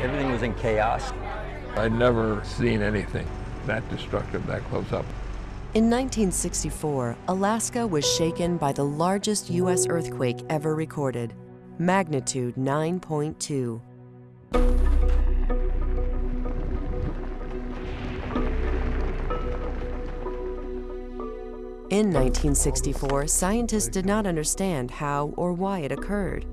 Everything was in chaos. I'd never seen anything that destructive that close up. In 1964, Alaska was shaken by the largest U.S. earthquake ever recorded, magnitude 9.2. In 1964, scientists did not understand how or why it occurred.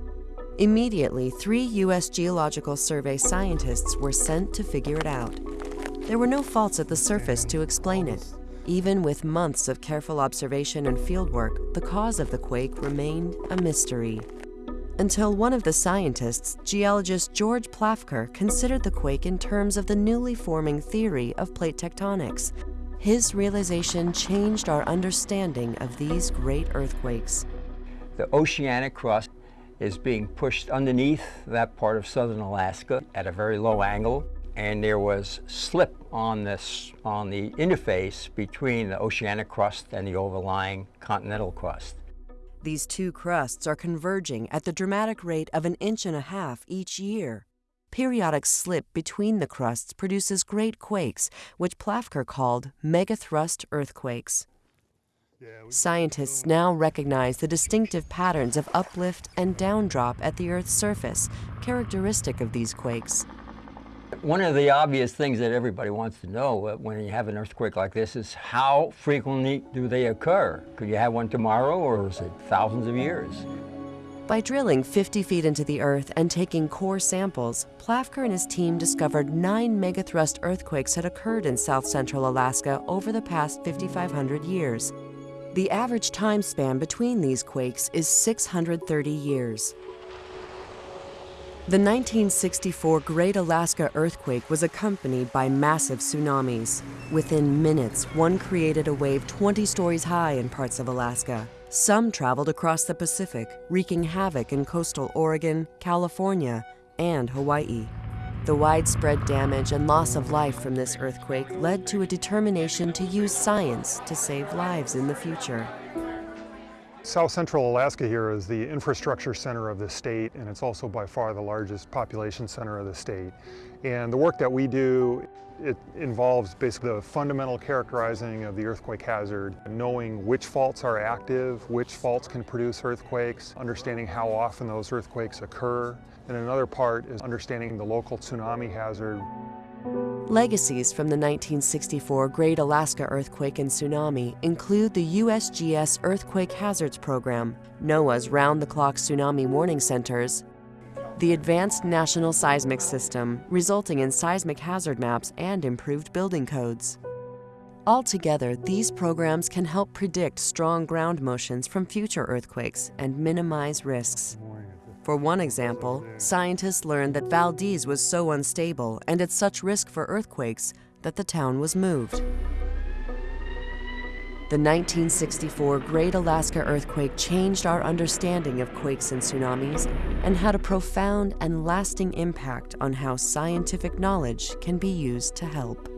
Immediately, three U.S. Geological Survey scientists were sent to figure it out. There were no faults at the surface to explain it. Even with months of careful observation and fieldwork, the cause of the quake remained a mystery. Until one of the scientists, geologist George Plafker, considered the quake in terms of the newly forming theory of plate tectonics, his realization changed our understanding of these great earthquakes. The oceanic crust is being pushed underneath that part of southern Alaska at a very low angle and there was slip on this on the interface between the oceanic crust and the overlying continental crust. These two crusts are converging at the dramatic rate of an inch and a half each year. Periodic slip between the crusts produces great quakes, which Plafker called megathrust earthquakes. Scientists now recognize the distinctive patterns of uplift and downdrop at the Earth's surface, characteristic of these quakes. One of the obvious things that everybody wants to know uh, when you have an earthquake like this is how frequently do they occur? Could you have one tomorrow or is it thousands of years? By drilling 50 feet into the earth and taking core samples, Plafker and his team discovered nine megathrust earthquakes had occurred in south central Alaska over the past 5,500 years. The average time span between these quakes is 630 years. The 1964 Great Alaska Earthquake was accompanied by massive tsunamis. Within minutes, one created a wave 20 stories high in parts of Alaska. Some traveled across the Pacific, wreaking havoc in coastal Oregon, California, and Hawaii. The widespread damage and loss of life from this earthquake led to a determination to use science to save lives in the future. South Central Alaska here is the infrastructure center of the state and it's also by far the largest population center of the state. And the work that we do it involves basically the fundamental characterizing of the earthquake hazard, knowing which faults are active, which faults can produce earthquakes, understanding how often those earthquakes occur, and another part is understanding the local tsunami hazard. Legacies from the 1964 Great Alaska Earthquake and Tsunami include the USGS Earthquake Hazards Program, NOAA's round-the-clock tsunami warning centers, the Advanced National Seismic System, resulting in seismic hazard maps and improved building codes. Altogether, these programs can help predict strong ground motions from future earthquakes and minimize risks. For one example, scientists learned that Valdez was so unstable and at such risk for earthquakes that the town was moved. The 1964 Great Alaska Earthquake changed our understanding of quakes and tsunamis and had a profound and lasting impact on how scientific knowledge can be used to help.